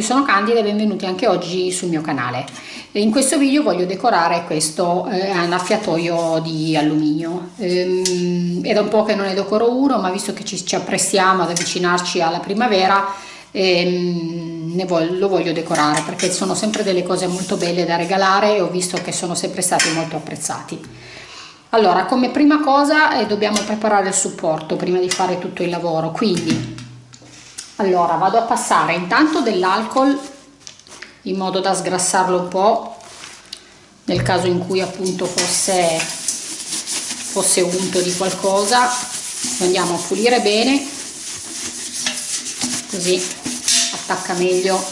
tutti, sono Candida e benvenuti anche oggi sul mio canale. In questo video voglio decorare questo eh, annaffiatoio di alluminio. Ehm, è da un po' che non ne decoro uno, ma visto che ci, ci apprestiamo ad avvicinarci alla primavera, ehm, voglio, lo voglio decorare perché sono sempre delle cose molto belle da regalare e ho visto che sono sempre stati molto apprezzati. Allora, come prima cosa eh, dobbiamo preparare il supporto prima di fare tutto il lavoro, quindi allora vado a passare intanto dell'alcol in modo da sgrassarlo un po' nel caso in cui appunto fosse fosse unto di qualcosa. Lo andiamo a pulire bene così attacca meglio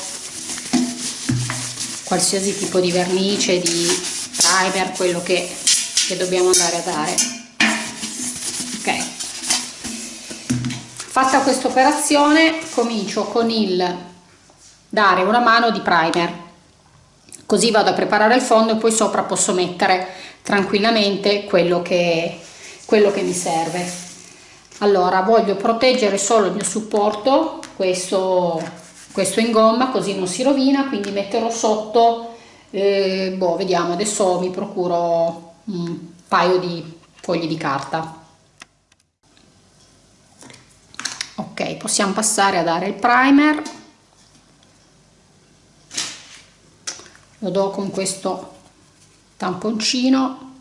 qualsiasi tipo di vernice di primer quello che, che dobbiamo andare a dare fatta questa operazione comincio con il dare una mano di primer. Così vado a preparare il fondo e poi sopra posso mettere tranquillamente quello che, quello che mi serve. Allora voglio proteggere solo il mio supporto questo, questo in gomma così non si rovina quindi metterò sotto eh, boh vediamo adesso mi procuro un paio di fogli di carta ok possiamo passare a dare il primer. Lo do con questo tamponcino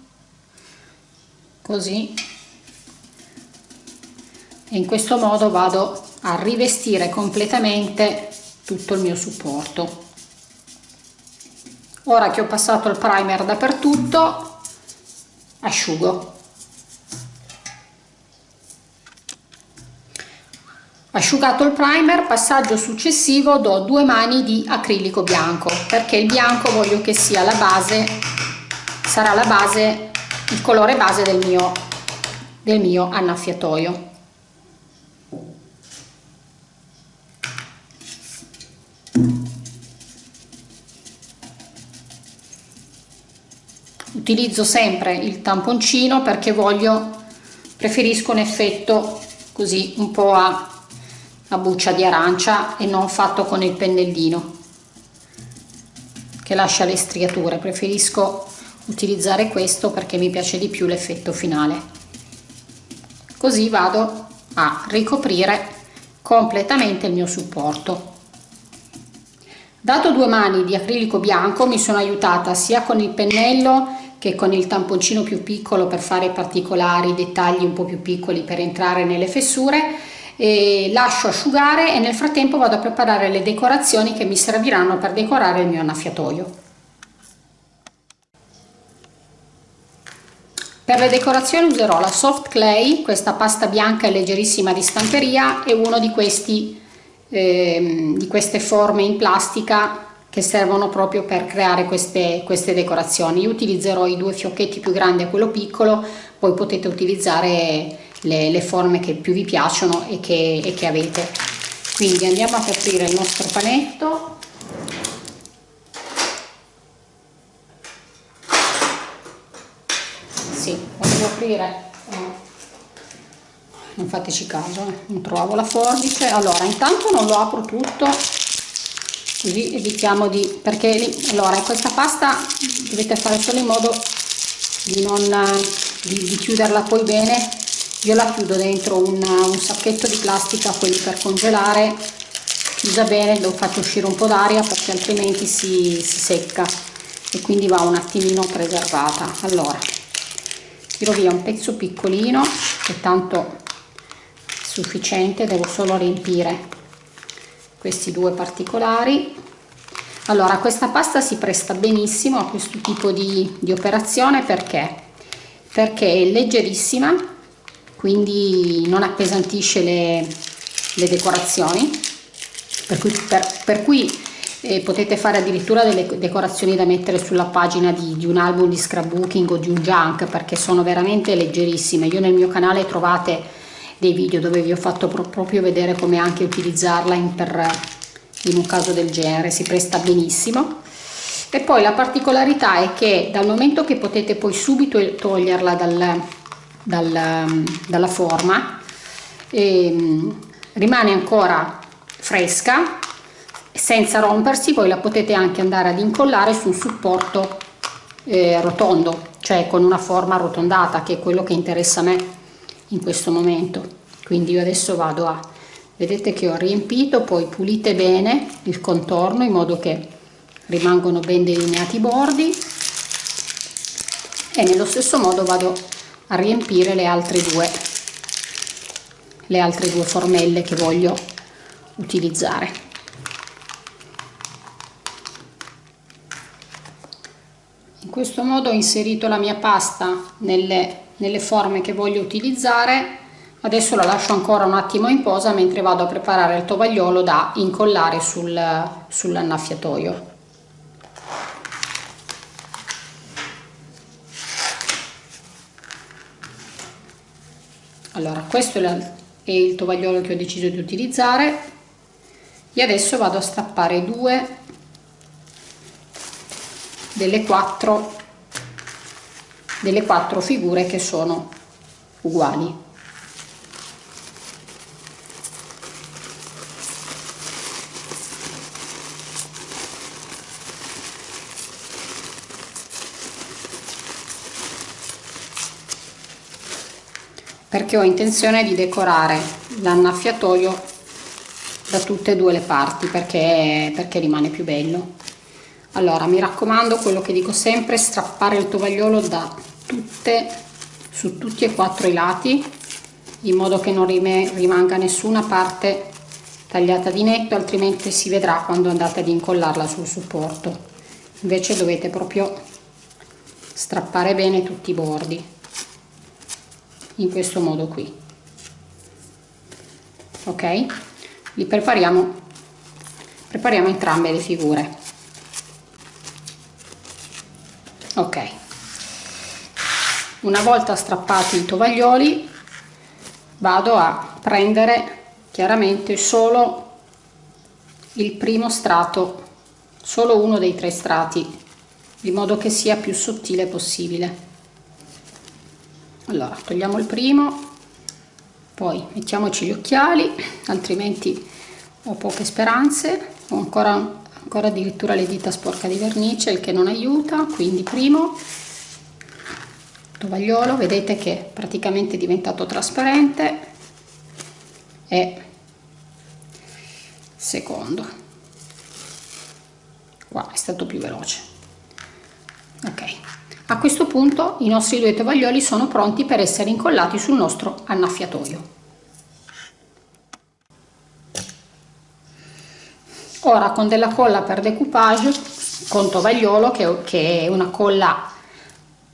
così. E in questo modo vado a rivestire completamente tutto il mio supporto. Ora che ho passato il primer dappertutto asciugo Asciugato il primer, passaggio successivo do due mani di acrilico bianco perché il bianco voglio che sia la base, sarà la base, il colore base del mio, del mio annaffiatoio. Utilizzo sempre il tamponcino perché voglio, preferisco un effetto così un po' a a buccia di arancia e non fatto con il pennellino che lascia le striature. Preferisco utilizzare questo perché mi piace di più l'effetto finale. Così vado a ricoprire completamente il mio supporto. Dato due mani di acrilico bianco mi sono aiutata sia con il pennello che con il tamponcino più piccolo per fare particolari dettagli un po' più piccoli per entrare nelle fessure e lascio asciugare e nel frattempo vado a preparare le decorazioni che mi serviranno per decorare il mio annaffiatoio. Per le decorazioni userò la soft clay, questa pasta bianca e leggerissima di stamperia e uno di, questi, eh, di queste forme in plastica che servono proprio per creare queste, queste decorazioni. Io utilizzerò i due fiocchetti più grandi a quello piccolo, poi potete utilizzare le, le forme che più vi piacciono e che, e che avete quindi andiamo a aprire il nostro panetto sì, voglio aprire non fateci caso eh. non trovo la forbice allora intanto non lo apro tutto così evitiamo di perché allora questa pasta dovete fare solo in modo di non di, di chiuderla poi bene io la chiudo dentro un, un sacchetto di plastica quelli per congelare chiusa bene lo faccio uscire un po' d'aria perché altrimenti si, si secca e quindi va un attimino preservata. Allora tiro via un pezzo piccolino che tanto è sufficiente devo solo riempire questi due particolari. Allora questa pasta si presta benissimo a questo tipo di, di operazione perché? Perché è leggerissima quindi non appesantisce le, le decorazioni. Per cui, per, per cui eh, potete fare addirittura delle decorazioni da mettere sulla pagina di, di, un album di scrapbooking o di un junk perché sono veramente leggerissime. Io nel mio canale trovate dei video dove vi ho fatto pro proprio vedere come anche utilizzarla in, per, in un caso del genere. Si presta benissimo. E poi la particolarità è che dal momento che potete poi subito toglierla dal, dal, dalla forma e, rimane ancora fresca senza rompersi voi la potete anche andare ad incollare su un supporto eh, rotondo cioè con una forma arrotondata che è quello che interessa a me in questo momento. Quindi io adesso vado a vedete che ho riempito poi pulite bene il contorno in modo che rimangono ben delineati i bordi e nello stesso modo vado a riempire le altre due le altre due formelle che voglio utilizzare. Questo modo ho inserito la mia pasta nelle, nelle forme che voglio utilizzare. Adesso la lascio ancora un attimo in posa mentre vado a preparare il tovagliolo da incollare sul, sull'annaffiatoio allora questo è il tovagliolo che ho deciso di utilizzare. E adesso vado a stappare due delle quattro delle quattro figure che sono uguali perché ho intenzione di decorare l'annaffiatoio da tutte e due le parti perché, perché rimane più bello. Allora mi raccomando quello che dico sempre strappare il tovagliolo da tutte su tutti e quattro i lati in modo che non rimanga nessuna parte tagliata di netto altrimenti si vedrà quando andate ad incollarla sul supporto. Invece dovete proprio strappare bene tutti i bordi in questo modo qui. Ok? Li prepariamo prepariamo entrambe le figure. Ok. Una volta strappati i tovaglioli vado a prendere chiaramente solo il primo strato solo uno dei tre strati di modo che sia più sottile possibile allora togliamo il primo poi mettiamoci gli occhiali altrimenti ho poche speranze. Ho ancora ancora addirittura le dita sporca di vernice il che non aiuta quindi primo tovagliolo. Vedete che è praticamente diventato trasparente. E secondo qua è stato più veloce. Ok a questo punto i nostri due tovaglioli sono pronti per essere incollati sul nostro annaffiatoio. Ora con della colla per decoupage con tovagliolo che, è una colla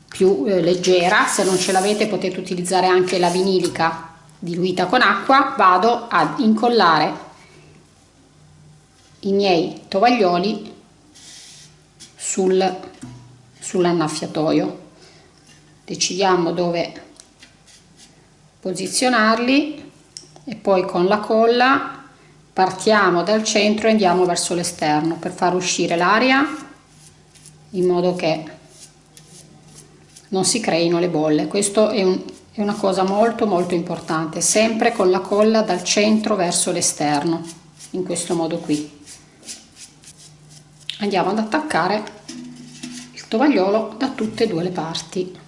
più eh, leggera se non ce l'avete potete utilizzare anche la vinilica diluita con acqua vado ad incollare i miei tovaglioli sul sull'annaffiatoio. Decidiamo dove posizionarli e poi con la colla partiamo dal centro e andiamo verso l'esterno per far uscire l'aria in modo che non si creino le bolle. Questo è, un, è una cosa molto molto importante sempre con la colla dal centro verso l'esterno in questo modo qui. Andiamo ad attaccare tovagliolo da tutte e due le parti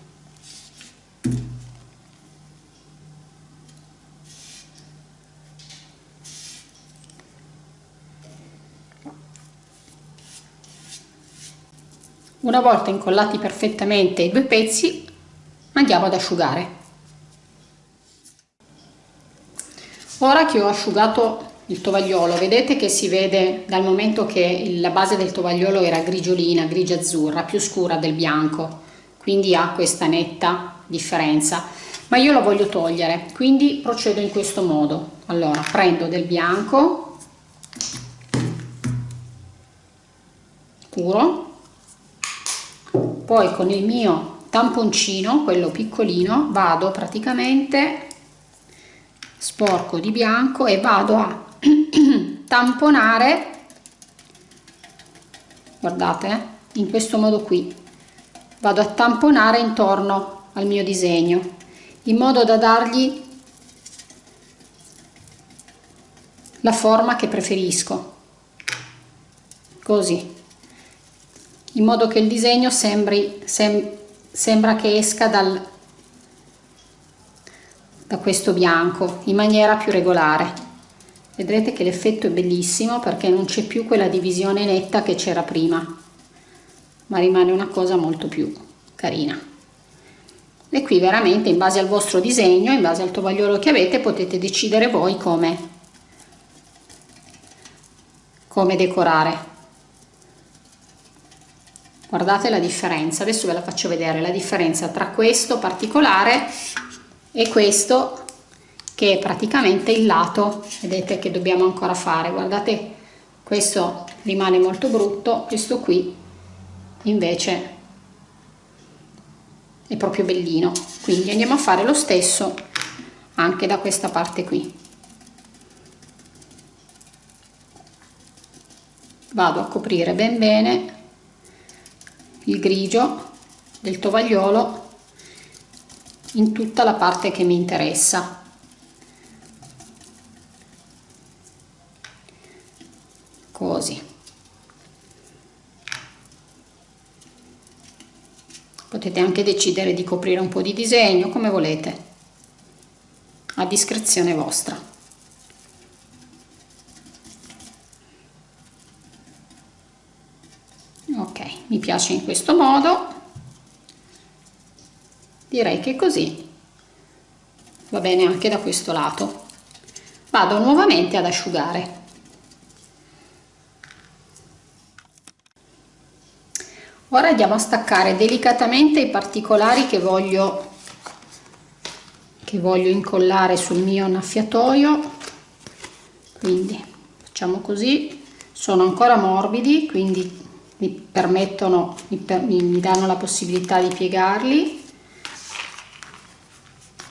Una volta incollati perfettamente i due pezzi andiamo ad asciugare. Ora che ho asciugato il tovagliolo, vedete che si vede dal momento che la base del tovagliolo era grigiolina, grigia azzurra, più scura del bianco, quindi ha questa netta differenza, ma io lo voglio togliere, quindi procedo in questo modo. Allora, prendo del bianco puro poi con il mio tamponcino quello piccolino vado praticamente sporco di bianco e vado a tamponare guardate in questo modo qui. Vado a tamponare intorno al mio disegno in modo da dargli la forma che preferisco. Così. In modo che il disegno sembri sem, sembra che esca dal da questo bianco in maniera più regolare vedrete che l'effetto è bellissimo perché non c'è più quella divisione netta che c'era prima ma rimane una cosa molto più carina. E qui veramente in base al vostro disegno in base al tovagliolo che avete potete decidere voi come come decorare. Guardate la differenza adesso ve la faccio vedere la differenza tra questo particolare e questo che è praticamente il lato vedete che dobbiamo ancora fare. Guardate questo rimane molto brutto questo qui invece è proprio bellino. Quindi andiamo a fare lo stesso anche da questa parte qui. Vado a coprire ben bene il grigio del tovagliolo in tutta la parte che mi interessa così potete anche decidere di coprire un po' di disegno come volete a discrezione vostra. Ok mi piace in questo modo. Direi che così. Va bene anche da questo lato. Vado nuovamente ad asciugare ora andiamo a staccare delicatamente i particolari che voglio che voglio incollare sul mio annaffiatoio. Quindi facciamo così. Sono ancora morbidi quindi mi permettono mi, per, mi danno la possibilità di piegarli.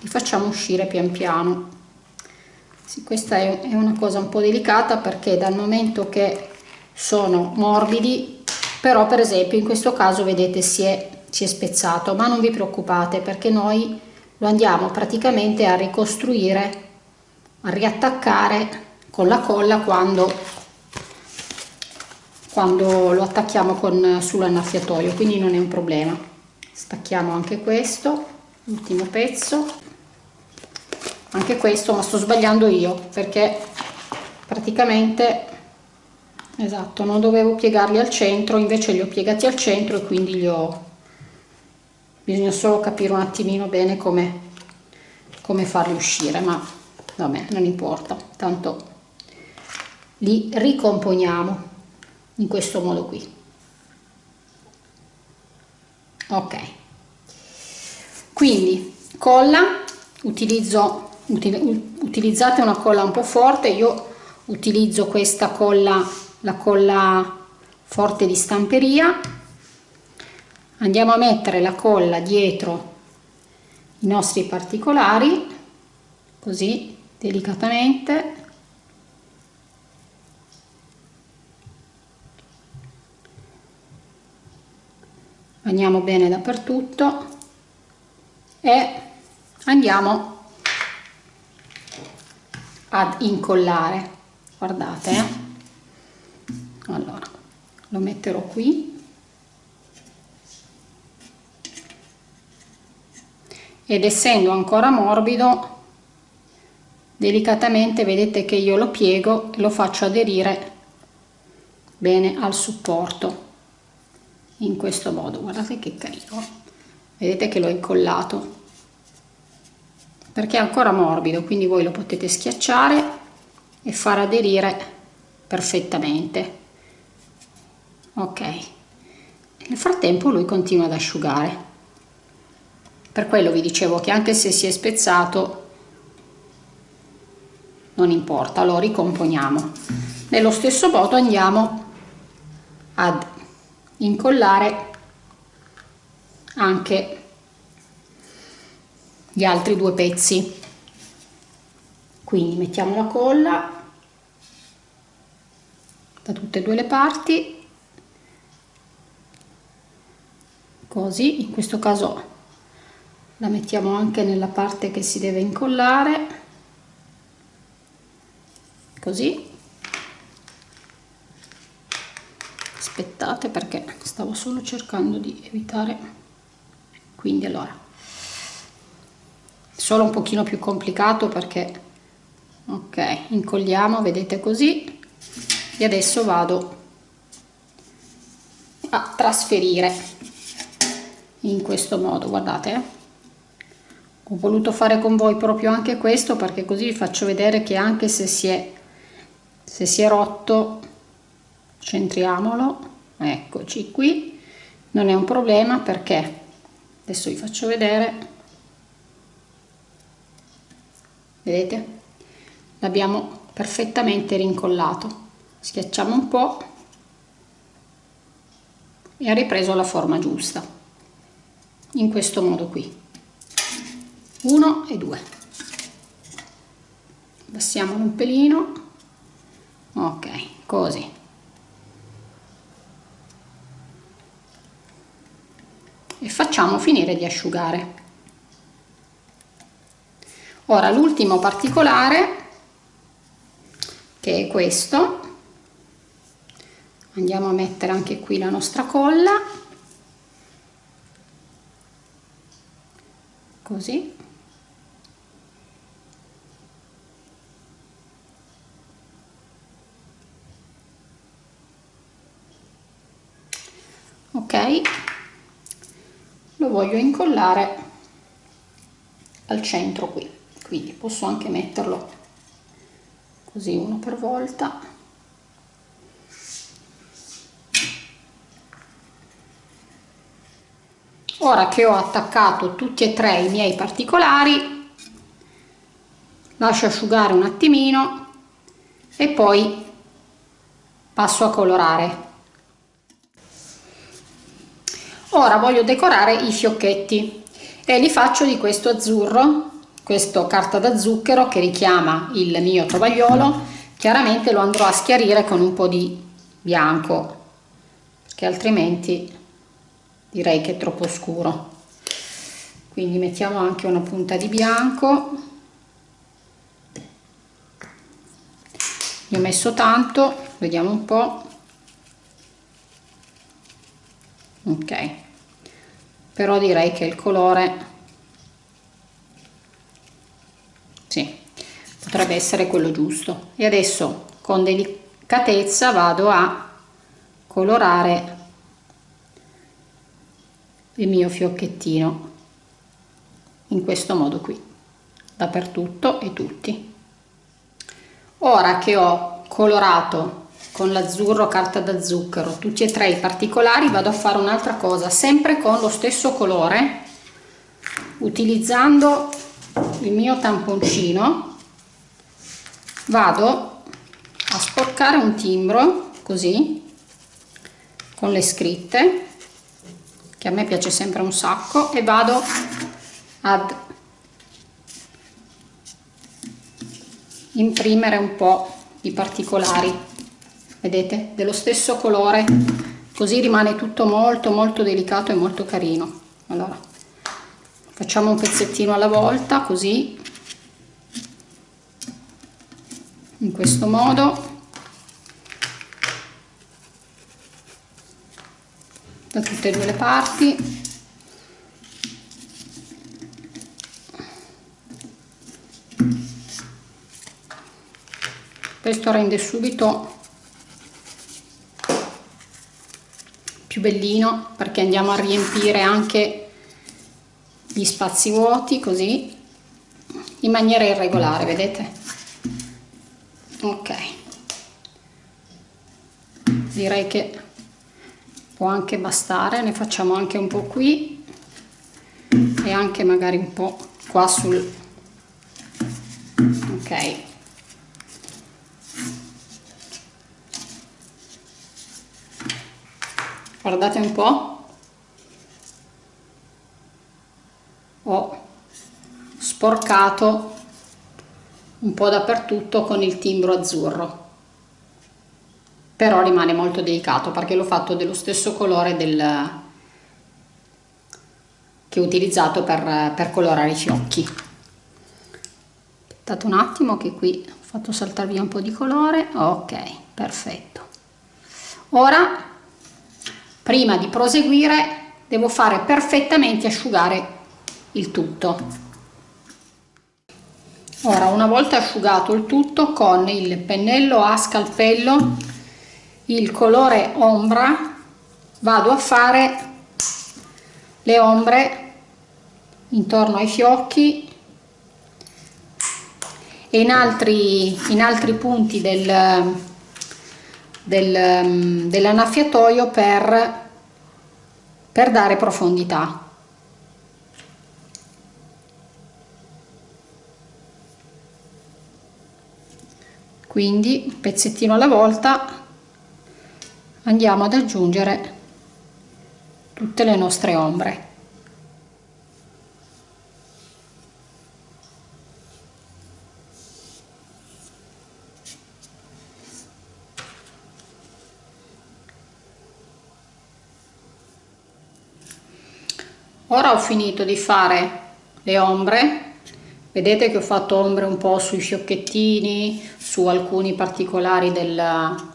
Li facciamo uscire pian piano. Sì, questa è, è una cosa un po' delicata perché dal momento che sono morbidi però per esempio in questo caso vedete si è, si è spezzato ma non vi preoccupate perché noi lo andiamo praticamente a ricostruire a riattaccare con la colla quando quando lo attacchiamo con sull'annaffiatoio. Quindi non è un problema. Stacchiamo anche questo ultimo pezzo. Anche questo ma sto sbagliando io perché praticamente esatto non dovevo piegarli al centro invece li ho piegati al centro e quindi li ho. Bisogna solo capire un attimino bene come come farli uscire ma vabbè non importa tanto li ricomponiamo in questo modo qui. Ok. Quindi colla utilizzo utilizzate una colla un po' forte io utilizzo questa colla la colla forte di stamperia. Andiamo a mettere la colla dietro i nostri particolari così delicatamente. Bagniamo bene dappertutto e andiamo ad incollare. Guardate eh? Allora lo metterò qui. Ed essendo ancora morbido delicatamente vedete che io lo piego e lo faccio aderire bene al supporto in questo modo. Guardate che carino. Vedete che l'ho incollato. Perché è ancora morbido quindi voi lo potete schiacciare e far aderire perfettamente ok. Nel frattempo lui continua ad asciugare. Per quello vi dicevo che anche se si è spezzato non importa lo ricomponiamo. Nello stesso modo andiamo ad incollare anche gli altri due pezzi. Quindi mettiamo la colla da tutte e due le parti così in questo caso la mettiamo anche nella parte che si deve incollare così. Aspettate perché stavo solo cercando di evitare. Quindi allora solo un pochino più complicato perché ok incolliamo vedete così. E adesso vado a trasferire in questo modo guardate eh. ho voluto fare con voi proprio anche questo perché così vi faccio vedere che anche se si è se si è rotto centriamolo eccoci qui. Non è un problema perché adesso vi faccio vedere. Vedete? L'abbiamo perfettamente rincollato. Schiacciamo un po e ha ripreso la forma giusta in questo modo qui. 1 e 2 passiamolo un pelino. Ok così. E facciamo finire di asciugare. Ora l'ultimo particolare che è questo. Andiamo a mettere anche qui la nostra colla così. Ok. Lo voglio incollare al centro qui quindi posso anche metterlo così uno per volta ora che ho attaccato tutti e tre i miei particolari lascio asciugare un attimino e poi passo a colorare. Ora voglio decorare i fiocchetti e li faccio di questo azzurro questo carta da zucchero che richiama il mio tovagliolo. Chiaramente lo andrò a schiarire con un po' di bianco che altrimenti direi che è troppo scuro. Quindi mettiamo anche una punta di bianco. Ne ho messo tanto vediamo un po' ok. Però direi che il colore sì, potrebbe essere quello giusto. E adesso con delicatezza vado a colorare il mio fiocchettino. In questo modo qui. Dappertutto e tutti. Ora che ho colorato con l'azzurro carta da zucchero tutti e tre i particolari vado a fare un'altra cosa sempre con lo stesso colore utilizzando il mio tamponcino. Vado a sporcare un timbro così con le scritte che a me piace sempre un sacco e vado ad imprimere un po' di particolari. Vedete? Dello stesso colore. Così rimane tutto molto molto delicato e molto carino. Allora facciamo un pezzettino alla volta così. In questo modo da tutte e due le parti. Questo rende subito più bellino perché andiamo a riempire anche gli spazi vuoti così in maniera irregolare vedete? Ok. Direi che può anche bastare ne facciamo anche un po qui e anche magari un po qua sul ok. Guardate un po' ho sporcato un po' dappertutto con il timbro azzurro però rimane molto delicato perché l'ho fatto dello stesso colore del che ho utilizzato per, per colorare i fiocchi. Aspettate un attimo che qui ho fatto saltare via un po' di colore. Ok perfetto. Ora prima di proseguire devo fare perfettamente asciugare il tutto. Ora una volta asciugato il tutto con il pennello a scalpello il colore ombra vado a fare le ombre intorno ai fiocchi e in altri, in altri punti del, del, dell'annaffiatoio per, per dare profondità. Quindi pezzettino alla volta andiamo ad aggiungere tutte le nostre ombre. Ora ho finito di fare le ombre. Vedete che ho fatto ombre un po' sui fiocchettini su alcuni particolari del,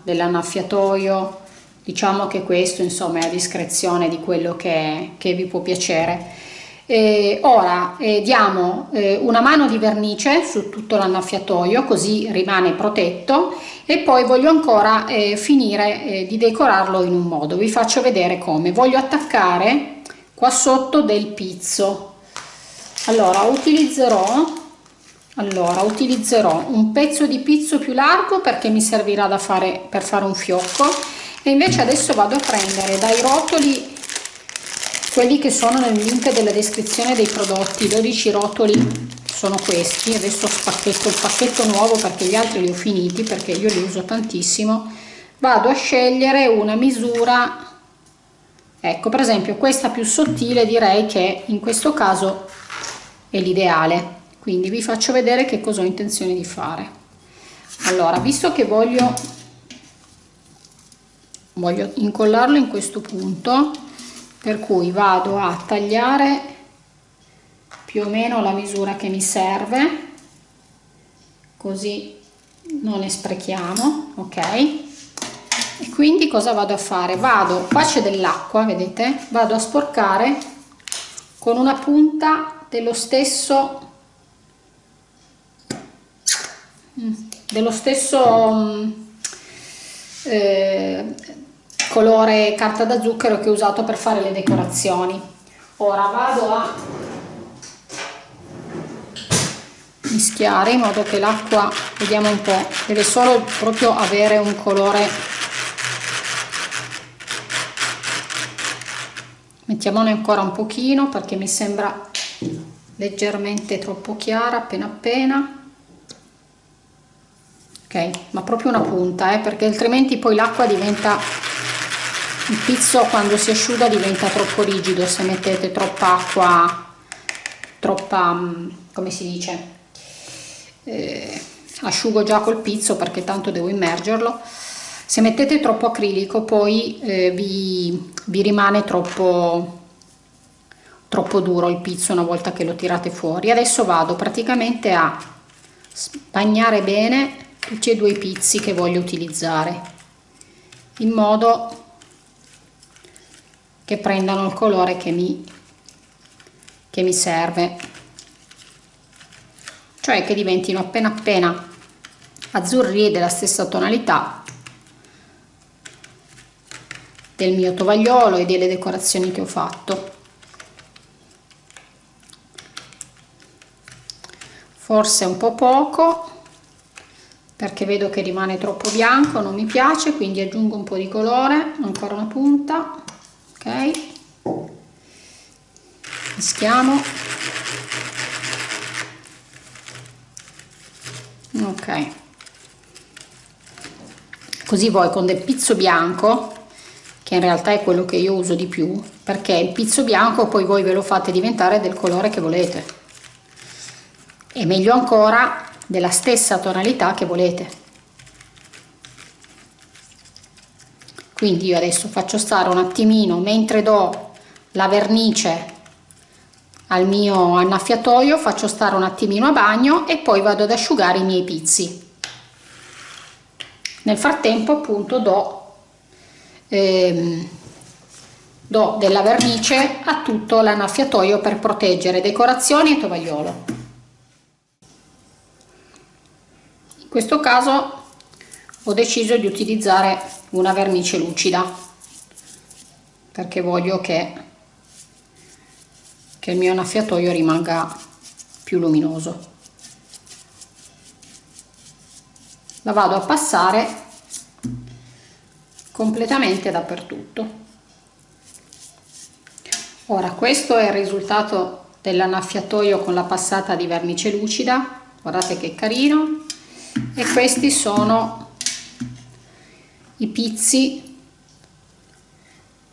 dell'annaffiatoio diciamo che questo insomma è a discrezione di quello che, che vi può piacere. E ora eh, diamo eh, una mano di vernice su tutto l'annaffiatoio così rimane protetto e poi voglio ancora eh, finire eh, di decorarlo in un modo. Vi faccio vedere come. Voglio attaccare qua sotto del pizzo. Allora utilizzerò allora utilizzerò un pezzo di pizzo più largo perché mi servirà fare per fare un fiocco e invece adesso vado a prendere dai rotoli quelli che sono nel link della descrizione dei prodotti. 12 rotoli sono questi. Adesso spacchetto il pacchetto nuovo perché gli altri li ho finiti perché io li uso tantissimo. Vado a scegliere una misura. Ecco per esempio questa più sottile direi che in questo caso è l'ideale. Quindi vi faccio vedere che cosa ho intenzione di fare. Allora visto che voglio voglio incollarlo in questo punto per cui vado a tagliare più o meno la misura che mi serve così non ne sprechiamo ok? E quindi cosa vado a fare? Vado qua c'è dell'acqua vedete? Vado a sporcare con una punta dello stesso mm, dello stesso mm, eh, colore carta da zucchero che ho usato per fare le decorazioni. Ora vado a mischiare in modo che l'acqua vediamo un po' deve solo proprio avere un colore. Mettiamone ancora un pochino perché mi sembra leggermente troppo chiara appena appena. Ok ma proprio una punta eh, perché altrimenti poi l'acqua diventa il pizzo quando si asciuga diventa troppo rigido se mettete troppa acqua troppa mm, come si dice eh, asciugo già col pizzo perché tanto devo immergerlo. Se mettete troppo acrilico poi eh, vi, vi rimane troppo troppo duro il pizzo una volta che lo tirate fuori. Adesso vado praticamente a bagnare bene tutti e due i pizzi che voglio utilizzare in modo che prendano il colore che mi, che mi serve. Cioè che diventino appena appena azzurri della stessa tonalità del mio tovagliolo e delle decorazioni che ho fatto. Forse un po' poco perché vedo che rimane troppo bianco non mi piace quindi aggiungo un po' di colore ancora una punta mischiamo ok. Così voi con del pizzo bianco che in realtà è quello che io uso di più perché il pizzo bianco poi voi ve lo fate diventare del colore che volete. E meglio ancora della stessa tonalità che volete quindi io adesso faccio stare un attimino mentre do la vernice al mio annaffiatoio faccio stare un attimino a bagno e poi vado ad asciugare i miei pizzi. Nel frattempo appunto do ehm, do della vernice a tutto l'annaffiatoio per proteggere. Decorazioni e tovagliolo. In questo caso ho deciso di utilizzare una vernice lucida perché voglio che, che il mio annaffiatoio rimanga più luminoso. La vado a passare completamente dappertutto. Ora questo è il risultato dell'annaffiatoio con la passata di vernice lucida. Guardate che carino. E questi sono i pizzi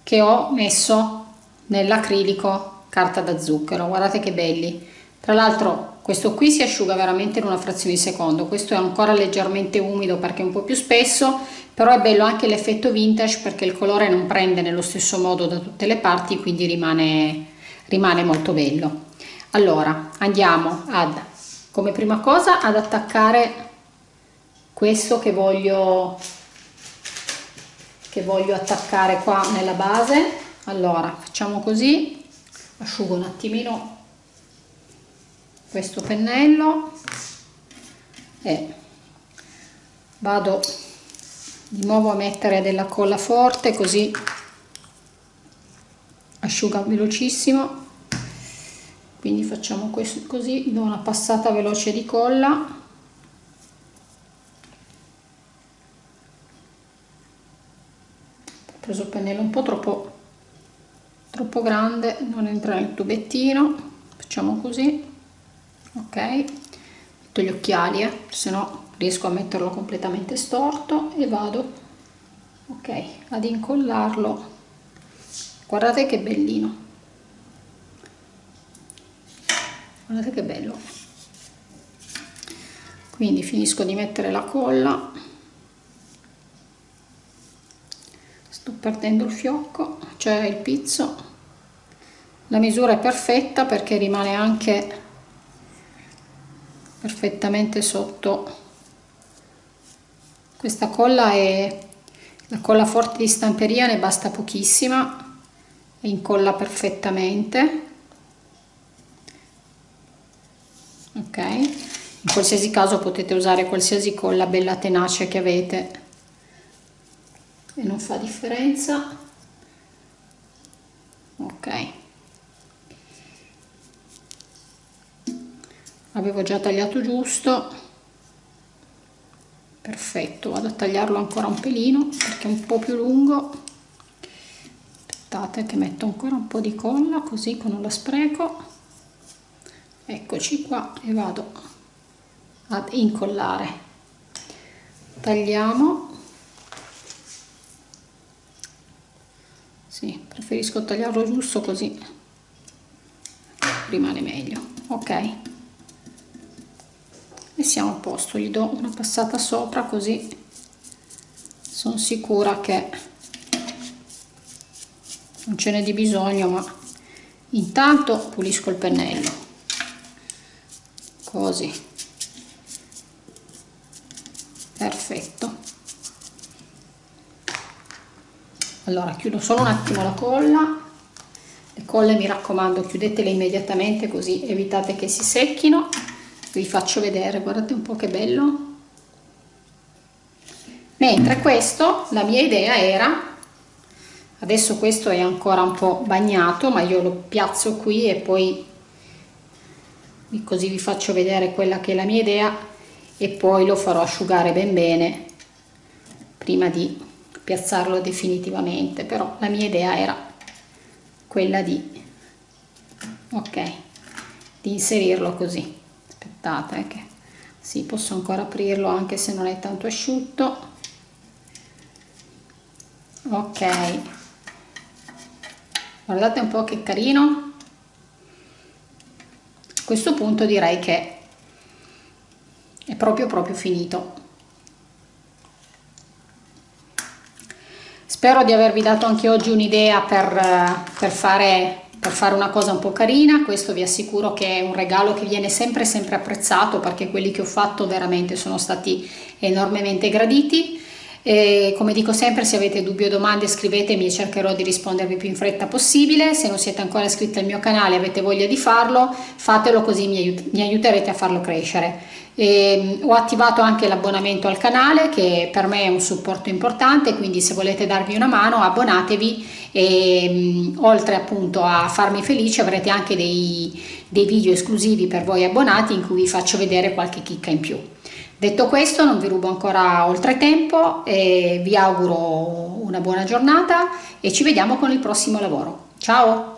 che ho messo nell'acrilico carta da zucchero. Guardate che belli. Tra l'altro questo qui si asciuga veramente in una frazione di secondo. Questo è ancora leggermente umido perché è un po' più spesso però è bello anche l'effetto vintage perché il colore non prende nello stesso modo da tutte le parti quindi rimane rimane molto bello. Allora andiamo ad come prima cosa ad attaccare questo che voglio che voglio attaccare qua nella base. Allora facciamo così. Asciugo un attimino questo pennello e vado di nuovo a mettere della colla forte così asciuga velocissimo. Quindi facciamo questo così do una passata veloce di colla preso il pennello un po' troppo troppo grande non entra nel tubettino facciamo così ok? Metto gli occhiali eh, se no riesco a metterlo completamente storto e vado ok ad incollarlo. Guardate che bellino. Guardate che bello. Quindi finisco di mettere la colla sto perdendo il fiocco cioè il pizzo. La misura è perfetta perché rimane anche perfettamente sotto. Questa colla è la colla forte di stamperia ne basta pochissima e incolla perfettamente. Ok in qualsiasi caso potete usare qualsiasi colla bella tenace che avete e non fa differenza. Ok. Avevo già tagliato giusto. Perfetto vado a tagliarlo ancora un pelino perché è un po' più lungo. Aspettate che metto ancora un po' di colla così che non la spreco. Eccoci qua e vado ad incollare. Tagliamo sì, preferisco tagliarlo giusto così rimane meglio. Ok. E siamo a posto. Gli do una passata sopra così sono sicura che non ce n'è di bisogno ma intanto pulisco il pennello. Così. Perfetto allora chiudo solo un attimo la colla. Le colle mi raccomando chiudetele immediatamente così evitate che si secchino. Vi faccio vedere guardate un po che bello. Mentre questo la mia idea era adesso questo è ancora un po bagnato ma io lo piazzo qui e poi così vi faccio vedere quella che è la mia idea e poi lo farò asciugare ben bene prima di piazzarlo definitivamente però la mia idea era quella di ok di inserirlo così. Aspettate che sì posso ancora aprirlo anche se non è tanto asciutto. Ok. Guardate un po' che carino. A questo punto direi che è proprio proprio finito spero di avervi dato anche oggi un'idea per, per fare per fare una cosa un po' carina. Questo vi assicuro che è un regalo che viene sempre sempre apprezzato perché quelli che ho fatto veramente sono stati enormemente graditi E come dico sempre, se avete dubbi o domande scrivetemi e cercherò di rispondervi più in fretta possibile. Se non siete ancora iscritti al mio canale e avete voglia di farlo, fatelo così mi, aiut mi aiuterete a farlo crescere. E, ho attivato anche l'abbonamento al canale che per me è un supporto importante, quindi se volete darvi una mano abbonatevi e oltre appunto a farmi felice avrete anche dei, dei video esclusivi per voi abbonati in cui vi faccio vedere qualche chicca in più. Detto questo non vi rubo ancora oltre tempo e vi auguro una buona giornata e ci vediamo con il prossimo lavoro. Ciao!